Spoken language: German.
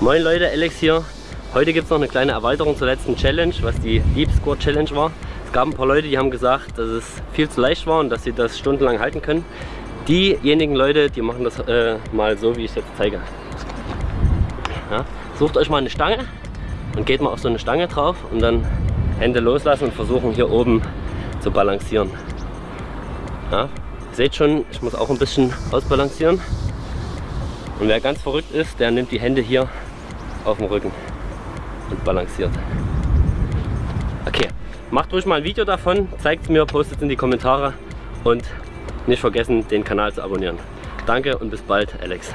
Moin Leute, Alex hier. Heute gibt es noch eine kleine Erweiterung zur letzten Challenge, was die Deep Squat Challenge war. Es gab ein paar Leute, die haben gesagt, dass es viel zu leicht war und dass sie das stundenlang halten können. Diejenigen Leute, die machen das äh, mal so, wie ich es jetzt zeige. Ja, sucht euch mal eine Stange und geht mal auf so eine Stange drauf und dann Hände loslassen und versuchen hier oben zu balancieren. Ja, ihr seht schon, ich muss auch ein bisschen ausbalancieren. Und wer ganz verrückt ist, der nimmt die Hände hier auf dem Rücken und balanciert. Okay, macht ruhig mal ein Video davon, zeigt es mir, postet es in die Kommentare und nicht vergessen, den Kanal zu abonnieren. Danke und bis bald, Alex.